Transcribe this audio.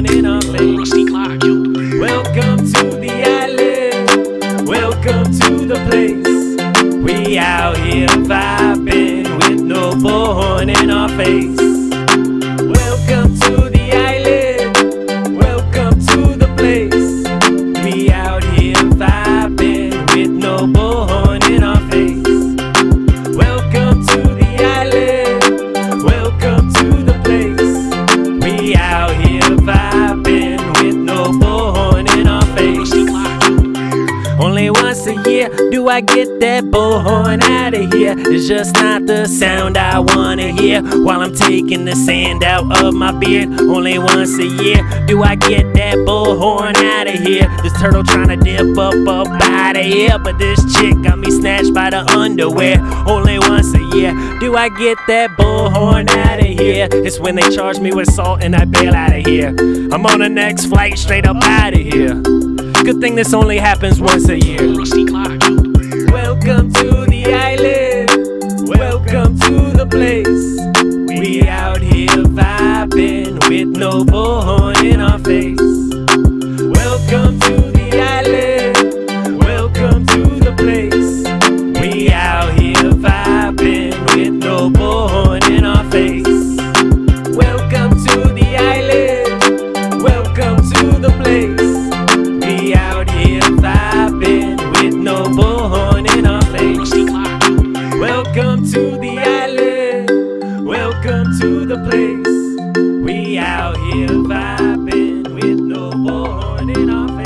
on in our face. Rusty Clark. Welcome to the island. Welcome to the place. I get that bullhorn out of here? It's just not the sound I wanna hear while I'm taking the sand out of my beard only once a year. Do I get that bullhorn out of here? This turtle trying to dip up up out of here, but this chick got me snatched by the underwear only once a year. Do I get that bullhorn out of here? It's when they charge me with salt and I bail out of here. I'm on the next flight straight up out of here. Good thing this only happens once a year. Welcome to the island. Welcome to the place. We out here vibing with no bullhorn in our face. Welcome to Welcome to the island, welcome to the place. We out here vibing with no born in our